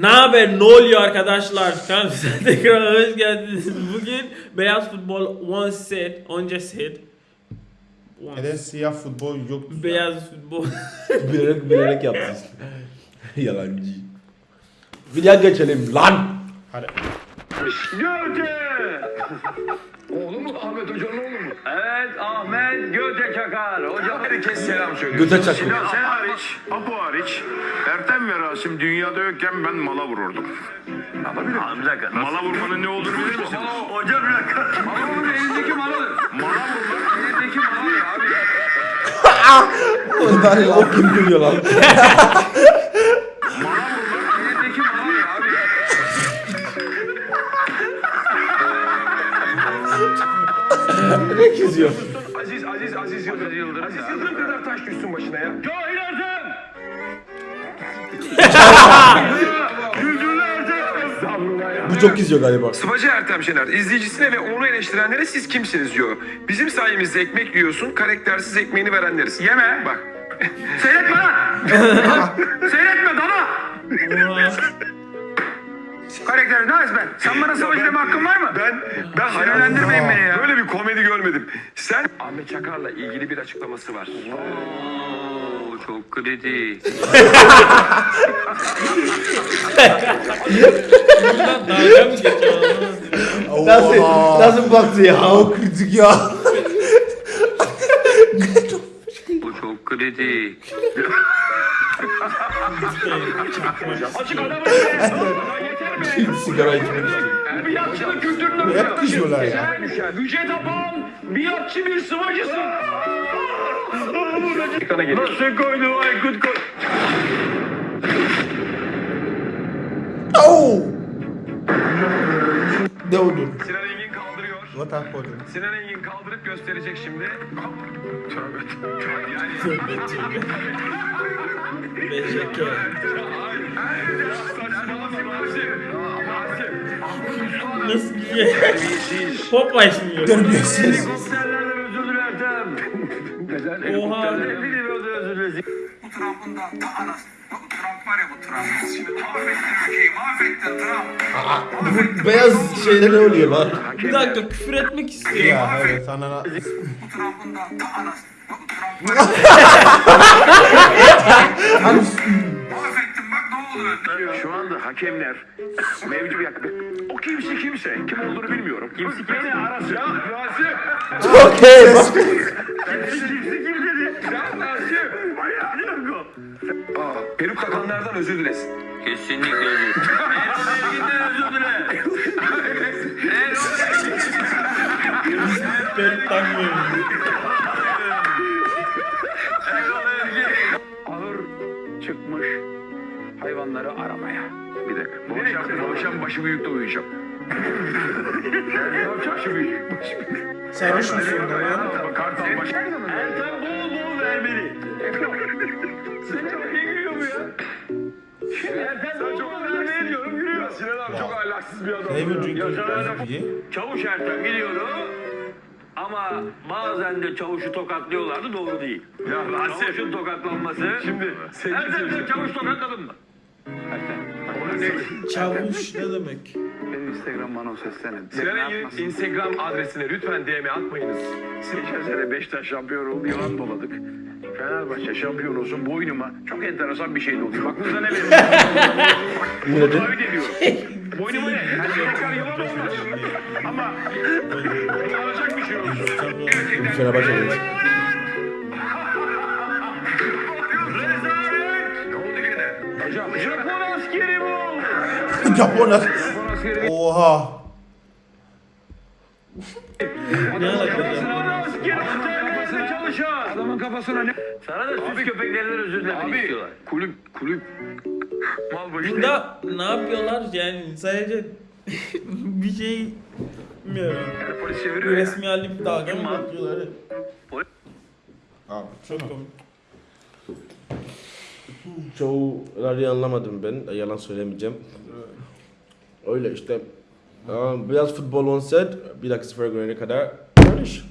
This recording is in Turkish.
Ne haber? Ne oluyor arkadaşlar? Size tekrar hoş geldiniz. Bugün Beyaz Futbol One Set, önce set. One Neden siyah futbol yok? Beyaz Futbol. bilerek bilerek yaptın. Yalancı. Videoya geçelim lan. Hadi. Göte! Oğlu mu? Ahmet Hoca'nın oğlu mu? Evet Ahmet Göte Çakar. Hocam herkes selam söylüyor. Göte çakır. Sinan Sen hariç, Apo hariç, Ertem ve Rasim dünyada yokken ben mala vururdum. Yapabilir miyim? Bir dakika. Mala vurmanın ne olduğunu bilir misin? Hocam bir dakika. Mala bunun elindeki maladır. Mala vurmak Elindeki malı ya abi. o kim gülüyor lan? ne çiziyor? Aziz, Aziz, Aziz Yıldırım. Aziz Yıldırım kadar taş düşsün başına ya. Cahil Ertem! Yüzünü Ertem! Bu çok izliyor galiba. Sıvacı Ertem Şener, izleyicisine ve onu eleştirenlere siz kimsiniz diyor. Bizim sayemizde ekmek yiyorsun, karaktersiz ekmeğini verenleriz. Yeme. Bak, Seyretme lan! Seyretme Karakter ne ben? Sen bana savaş deme hakkın var mı? ben, ben Sinirlendirmeyin beni ya. Böyle bir komedi görmedim. Sen... Ahmet Çakar'la ilgili bir açıklaması var. Oo, çok kritik. Buradan dalga mı geçiyor? anlamadım. Nasıl, nasıl baktı ya? O kritik ya. Bu çok kritik. Açık adamı Yeter mi? Sigara içmek. Bir yatçının kültüründen Hep kızıyorlar ya. Yüce tapan bir yatçı bir sıvacısın. Nasıl koydu Aykut koy. Oh! Ne oldu? Sinan What happened? Sinan Engin kaldırıp gösterecek şimdi. Tövbe Beşeke. Nasıl bir şey? Popeye şimdi. Terbiyesiz. Helikopterlerden özür dilerdim. Neden? Oha. Helikopterler biliyor özür dilesin. Bu Trump'ın da ta anası. Trump var ya bu Trump. Şimdi mahvettin ülkeyi, mahvettin Trump. Bu beyaz şeyde ne oluyor lan? Bir dakika küfür etmek istiyor. Ya evet anana. Bu Trump'ın da ta anası. Mahvettin bak ne oldu? Şu anda hakemler mevcut yak- O kimse kimse, kim olduğunu bilmiyorum. Kimse kimse arası. Ya Rasim. Okey bak. Kimsi kim dedi? Ya Rasim. Bayağı yok o. Peruk takanlardan özür dilesin. Kesinlikle özür. Erol özür dile. Ben tanımıyorum. Ağır çıkmış hayvanları aramaya. Bir dakika. Bu akşam, bu akşam başı büyükte uyuyacağım. başı büyük. Sarhoş musun lan? Kartal başı. Ertem bol bol vermeli. Sen çok iyi. Ertem bol bol vermeli diyorum gülüyor. Sinan abi çok ahlaksız bir adam. Drinking beer? Çavuş Ertem gidiyordu. Ama bazen de çavuşu tokatlıyorlardı doğru değil. Ya Rasim. Çavuşun tokatlanması. Şimdi sevgili Ertem sen seyirciler. çavuş tokatladın mı? Çavuş ne demek? Benim Instagram bana seslenin. Sinan Engin'in Instagram adresine lütfen DM atmayınız. Geçen sene Beşiktaş şampiyon oldu, yılan doladık. Fenerbahçe şampiyon olsun boynuma çok enteresan bir şey doluyor. Aklınıza ne? Ne dedi? Taahhüt ediyorum. Boynuma ne? Yani tekrar yılan olmaz. Ama alacak bir şey olsun. Gerçekten Fenerbahçe demiş. ne oldu gene? Hocam, Japon askeri bu. Japon Oha. Ne alaka Adamın kafasına ne? Sana da süs köpeklerinden özür dilemek Abi istiyorlar. kulüp kulüp mal başı. Burada ne yapıyorlar yani sadece bir şey bilmiyorum. Yani polis çeviriyor ya. Resmi halde bir dalga mı geçiyorlar? Abi çok komik. Çoğuları anlamadım ben. Yalan söylemeyeceğim. Öyle işte. Beyaz futbol on set. Bir dakika sıfıra görene kadar. İş.